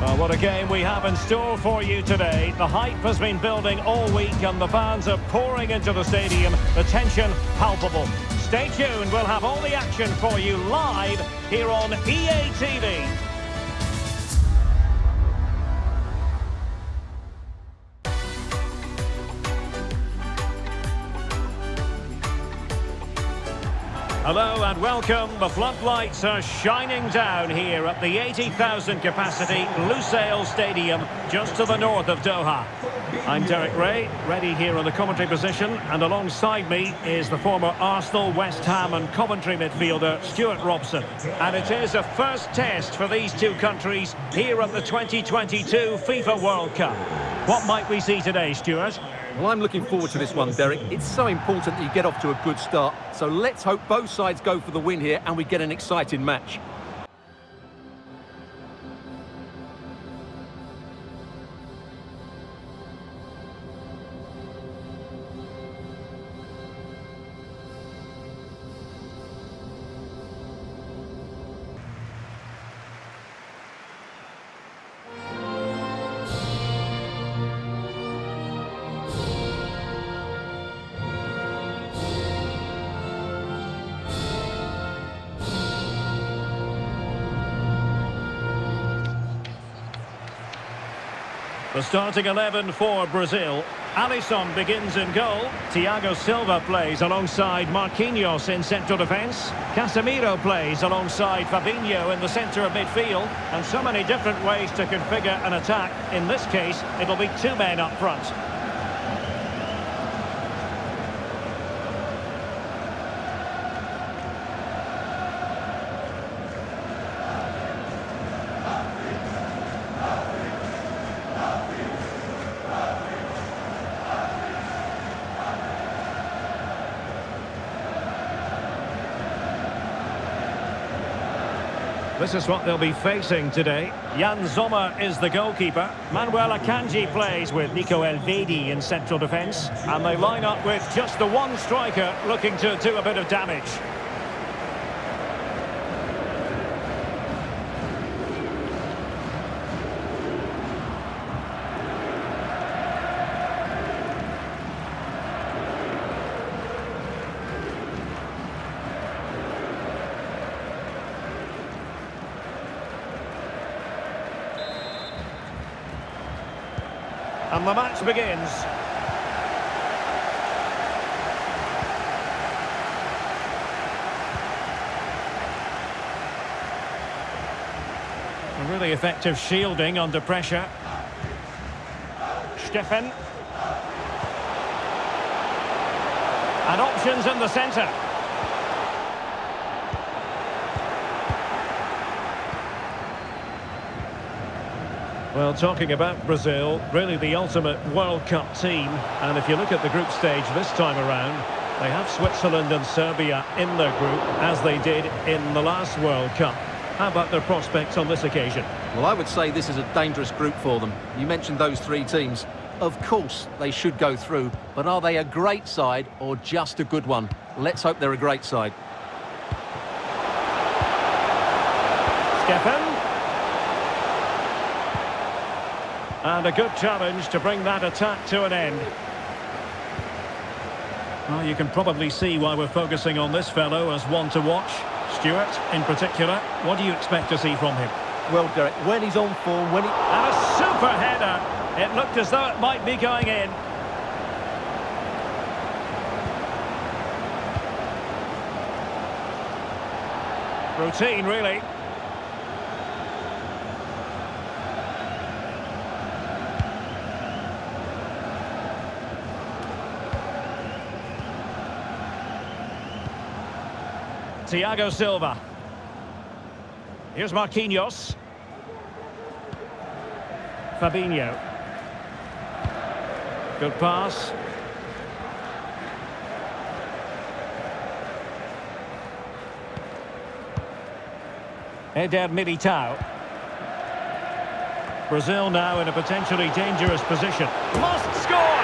Well, what a game we have in store for you today. The hype has been building all week and the fans are pouring into the stadium. The tension palpable. Stay tuned, we'll have all the action for you live here on EA TV. Hello and welcome. The floodlights are shining down here at the 80,000 capacity Lusail Stadium, just to the north of Doha. I'm Derek Rae, ready here on the commentary position, and alongside me is the former Arsenal, West Ham and Coventry midfielder Stewart Robson. And it is a first test for these two countries here at the 2022 FIFA World Cup. What might we see today, Stuart? Well, I'm looking forward to this one, Derek. It's so important that you get off to a good start. So let's hope both sides go for the win here and we get an exciting match. The starting 11 for Brazil. Alisson begins in goal. Thiago Silva plays alongside Marquinhos in central defence. Casemiro plays alongside Fabinho in the centre of midfield. And so many different ways to configure an attack. In this case, it'll be two men up front. This is what they'll be facing today. Yann Sommer is the goalkeeper. Manuel Akanji plays with Nico Elvedi in central defence. And they line up with just the one striker looking to do a bit of damage. And the begins. A really effective shielding under pressure. Steffen. And options in the centre. Well, talking about Brazil, really the ultimate World Cup team. And if you look at the group stage this time around, they have Switzerland and Serbia in their group, as they did in the last World Cup. How about their prospects on this occasion? Well, I would say this is a dangerous group for them. You mentioned those three teams. Of course, they should go through, but are they a great side or just a good one? Let's hope they're a great side. Steffen. And a good challenge to bring that attack to an end. Well, you can probably see why we're focusing on this fellow as one to watch. Stewart, in particular, what do you expect to see from him? Well, Derek, when he's on form, when he... And a super header! It looked as though it might be going in. Routine, really. Thiago Silva. Here's Marquinhos. Fabinho. Good pass. Eder Militao. Brazil now in a potentially dangerous position. Must score!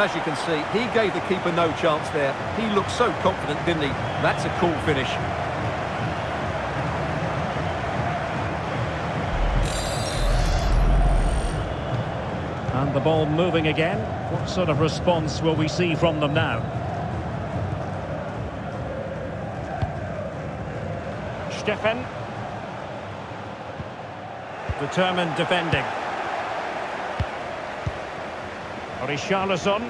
Well, as you can see, he gave the keeper no chance there. He looked so confident, didn't he? That's a cool finish. And the ball moving again. What sort of response will we see from them now? Steffen. Determined defending. Richarlison.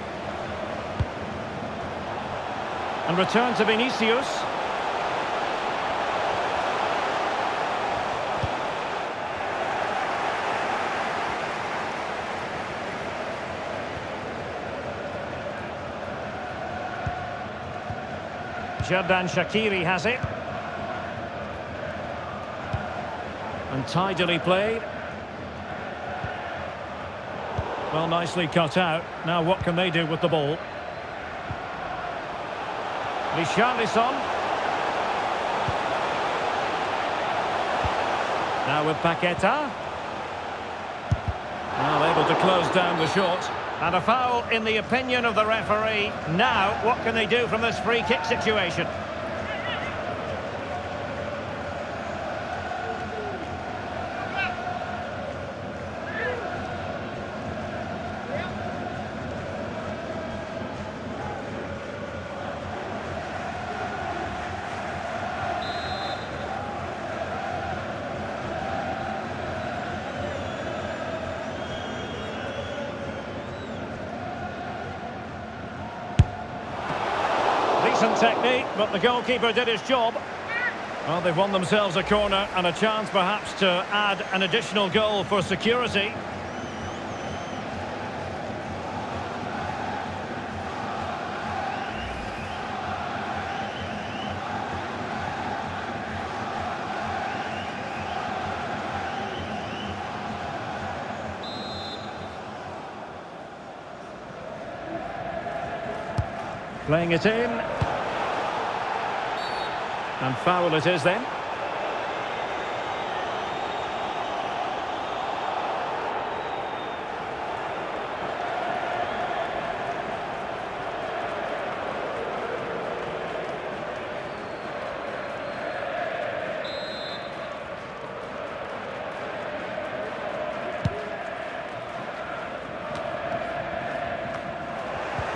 And return to Vinicius. Xherdan Shaqiri has it. And tidily played. Well, nicely cut out. Now what can they do with the ball? Richarlison. Now with Paqueta. Now able to close down the shot. And a foul in the opinion of the referee. Now, what can they do from this free kick situation? Decent technique, the goalkeeper did his job. Well, they've won themselves a corner and a chance perhaps to add an additional goal for security. Playing it in. And foul it is then.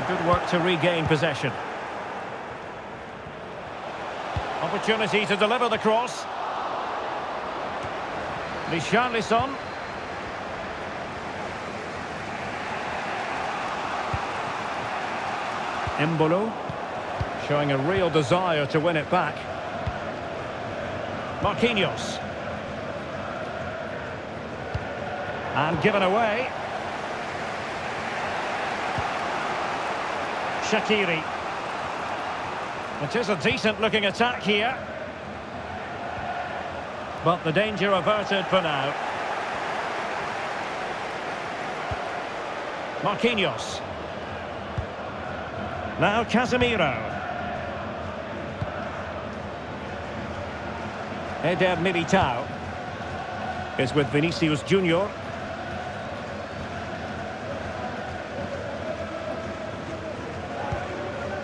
Good work to regain possession. Opportunity to deliver the cross. Richarlison. Embolo. Showing a real desire to win it back. Marquinhos. And given away. Shaqiri. It is a decent looking attack here. But the danger averted for now. Marquinhos. Now Casemiro. Eder Militao is with Vinicius Junior.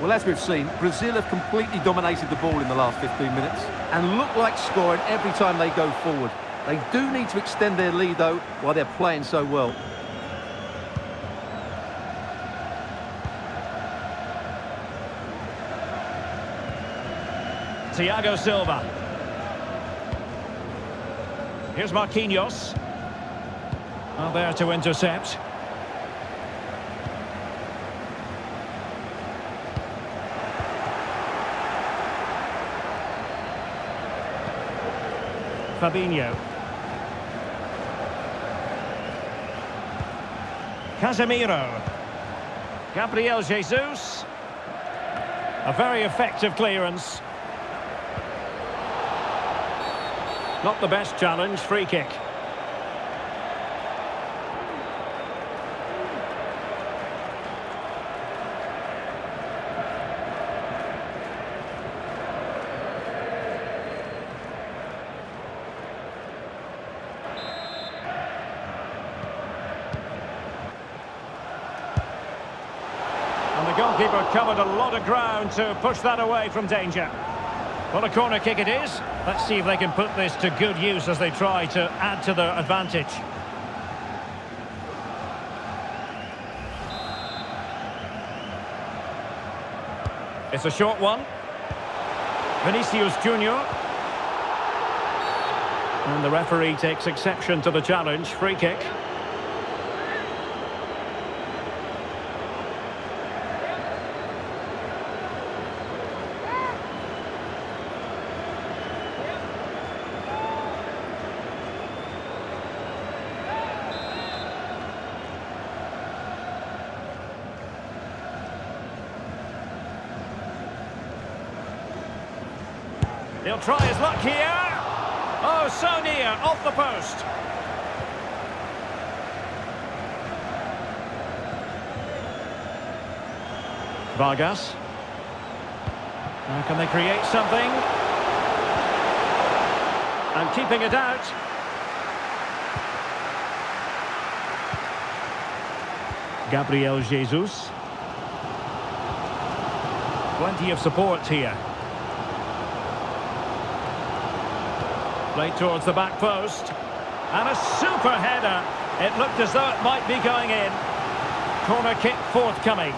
Well, as we've seen, Brazil have completely dominated the ball in the last 15 minutes and look like scoring every time they go forward. They do need to extend their lead, though, while they're playing so well. Thiago Silva. Here's Marquinhos. Well, there to intercept. Fabinho. Casemiro. Gabriel Jesus. A very effective clearance. Not the best challenge, free kick. Goalkeeper covered a lot of ground to push that away from danger. Well, a corner kick it is. Let's see if they can put this to good use as they try to add to their advantage. It's a short one. Vinicius Junior. And the referee takes exception to the challenge. Free kick. He'll try his luck here. Oh, so near, off the post. Vargas. Now can they create something? And keeping it out. Gabriel Jesus. Plenty of support here. Played towards the back post. And a super header. It looked as though it might be going in. Corner kick forthcoming.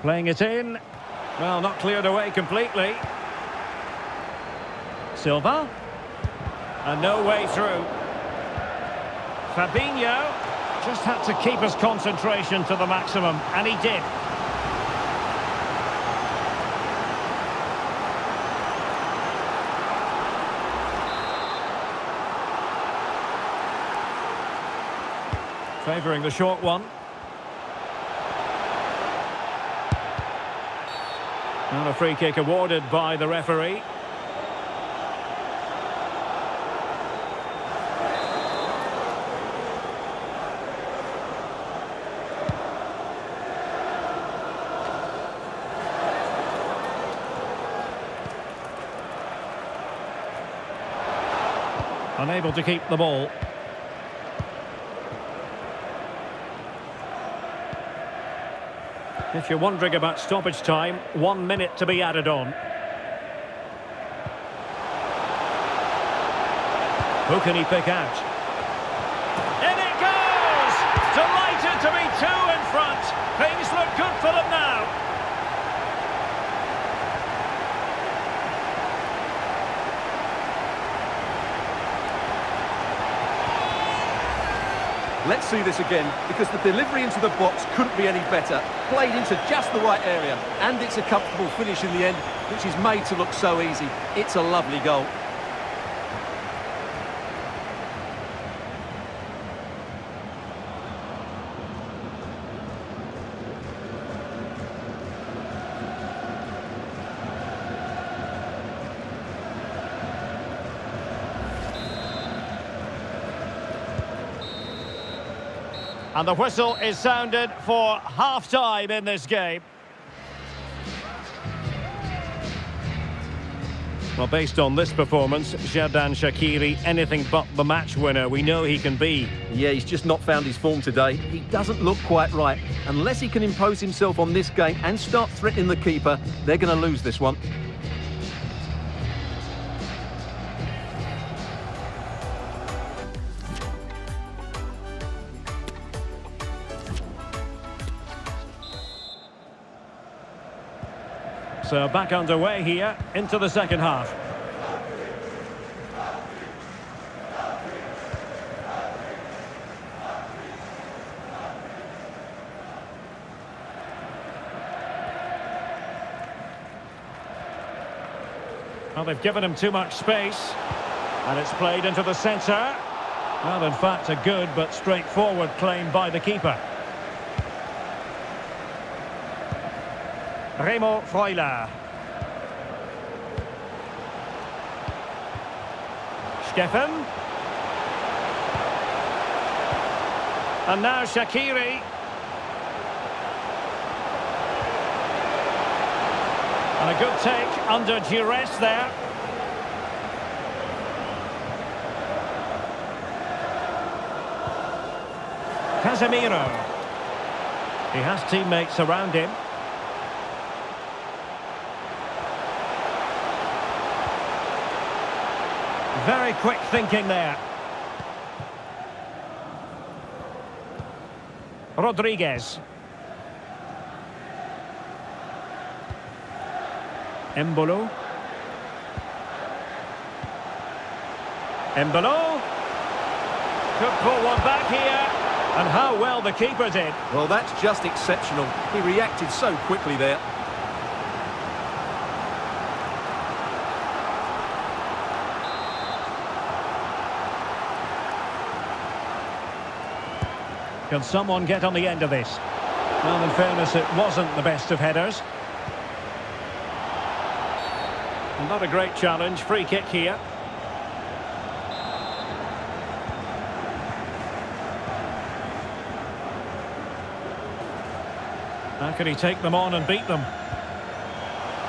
Playing it in. Well, not cleared away completely. Silva. And no way through. Fabinho just had to keep his concentration to the maximum, and he did. Favouring the short one. And a free kick awarded by the referee. Unable to keep the ball. If you're wondering about stoppage time, one minute to be added on. Who can he pick out? In it goes! Delighted to be two in front. Things look good for them now. Let's see this again, because the delivery into the box couldn't be any better. Played into just the right area, and it's a comfortable finish in the end, which is made to look so easy. It's a lovely goal. And the whistle is sounded for half-time in this game. Well, based on this performance, Xherdan Shaqiri, anything but the match winner. We know he can be. Yeah, he's just not found his form today. He doesn't look quite right. Unless he can impose himself on this game and start threatening the keeper, they're going to lose this one. So back underway here into the second half. Well, they've given him too much space. And it's played into the centre. Well, in fact, a good but straightforward claim by the keeper. Remo Freuler. Steffen. And now Shaqiri. And a good take under duress there. Casemiro. He has teammates around him. Very quick thinking there. Rodriguez. Embolo. Embolo. Could pull one back here. And how well the keeper did. Well, that's just exceptional. He reacted so quickly there. Can someone get on the end of this? Well, in fairness, it wasn't the best of headers. Not a great challenge. Free kick here. How can he take them on and beat them?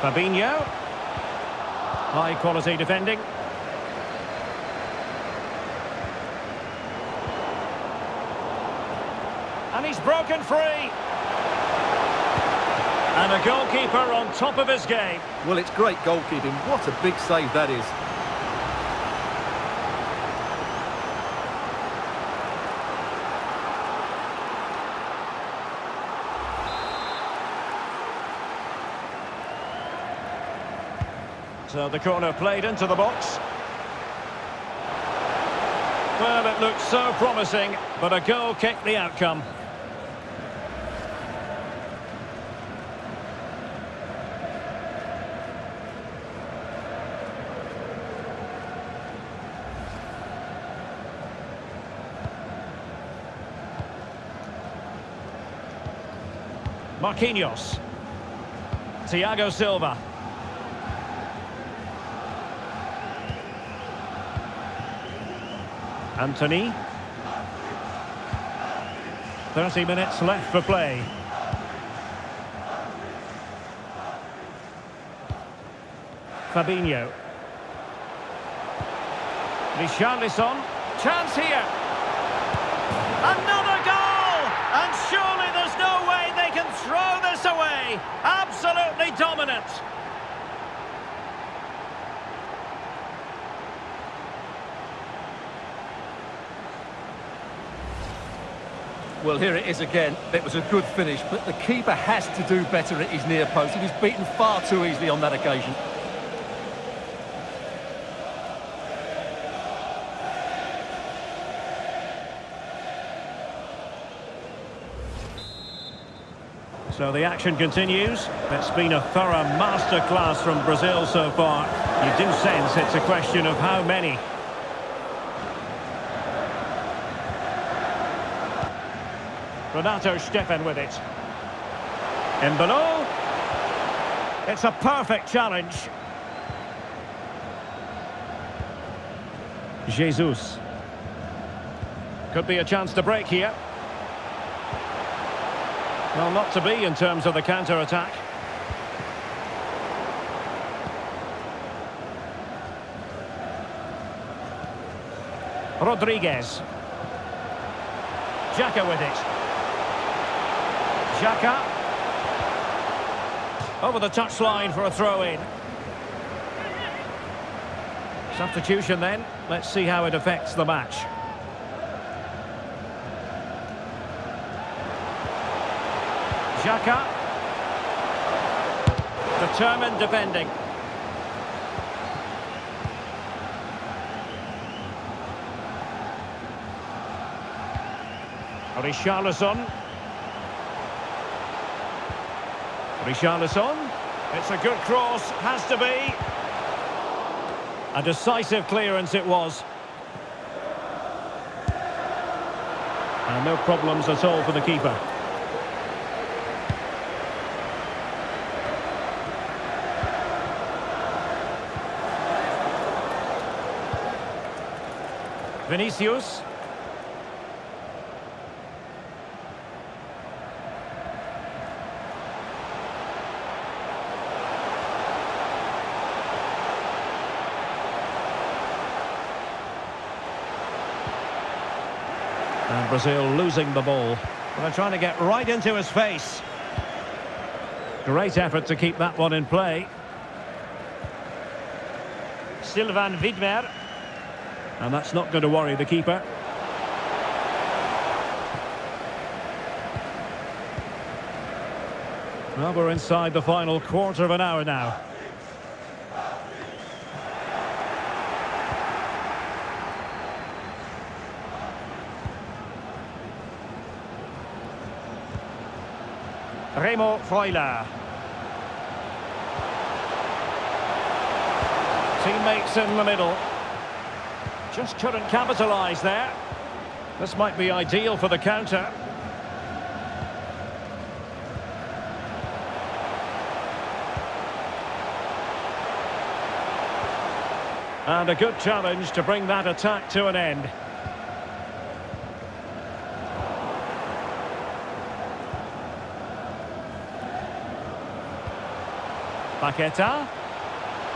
Fabinho. High quality defending. He's broken free. And a goalkeeper on top of his game. Well, it's great goalkeeping. What a big save that is. So the corner played into the box. Well, it looked so promising, but a goal kicked the outcome. Marquinhos. Thiago Silva. Antony. 30 minutes left for play. Fabinho. Richarlison. Chance here. Another goal! And surely there's no way they can throw this away. Absolutely dominant. Well, here it is again. It was a good finish, but the keeper has to do better at his near post. He was beaten far too easily on that occasion. So the action continues. It's been a thorough masterclass from Brazil so far. You do sense it's a question of how many. Renato Steffen with it. Embolo. It's a perfect challenge. Jesus. Could be a chance to break here. Well, not to be in terms of the counter-attack. Rodriguez. Xhaka with it. Xhaka. Over the touchline for a throw-in. Substitution then. Let's see how it affects the match. Xhaka. Determined defending. Richarlison. Richarlison. It's a good cross, has to be. A decisive clearance it was. And no problems at all for the keeper. Vinicius. And Brazil losing the ball. They're trying to get right into his face. Great effort to keep that one in play. Silvan Widmer. And that's not going to worry the keeper. Well, we're inside the final quarter of an hour now. Remo Freuler. Teammates in the middle. Just couldn't capitalise there. This might be ideal for the counter. And a good challenge to bring that attack to an end. Paqueta.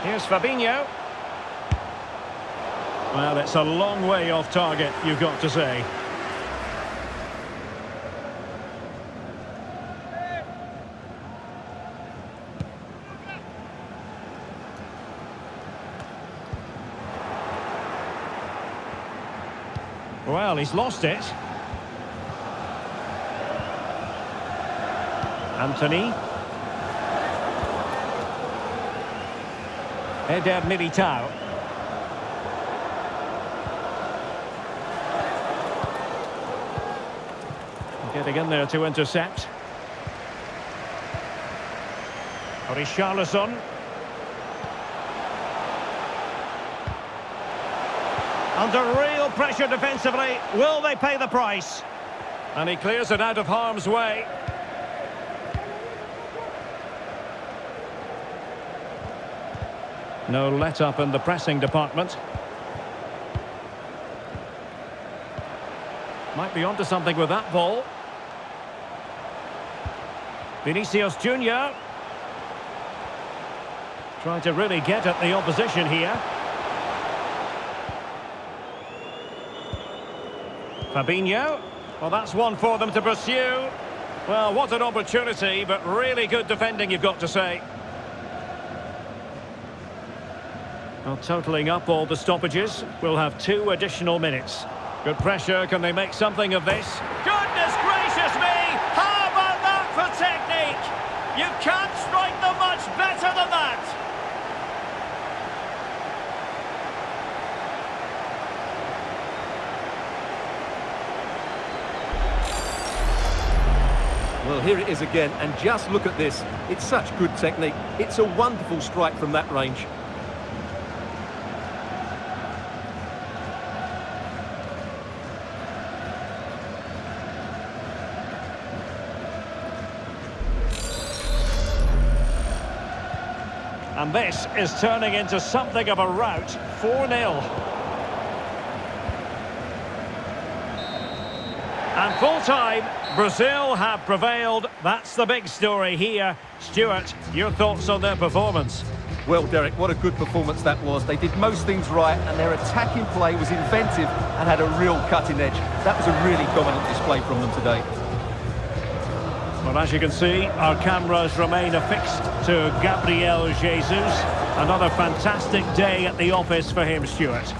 Here's Fabinho. Well, it's a long way off target, you've got to say. Well, he's lost it. Antony. Eder Militao. Getting in there to intercept. Richarlison. Under real pressure defensively. Will they pay the price? And he clears it out of harm's way. No let-up in the pressing department. Might be onto something with that ball. Vinicius Junior Trying to really get at the opposition here. Fabinho. Well, that's one for them to pursue. Well, what an opportunity, but really good defending, you've got to say. Well, totalling up all the stoppages, we'll have two additional minutes. Good pressure, can they make something of this? Goodness gracious me! How about that for technique? You can't strike them much better than that! Well, here it is again, and just look at this. It's such good technique. It's a wonderful strike from that range. And this is turning into something of a rout. 4-0. And full-time, Brazil have prevailed. That's the big story here. Stewart, your thoughts on their performance? Well, Derek, what a good performance that was. They did most things right, and their attacking play was inventive and had a real cutting edge. That was a really dominant display from them today. Well, as you can see, our cameras remain affixed to Gabriel Jesus. Another fantastic day at the office for him, Stewart.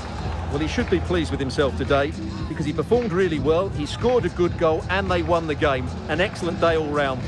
Well, he should be pleased with himself today because he performed really well, he scored a good goal and they won the game. An excellent day all round.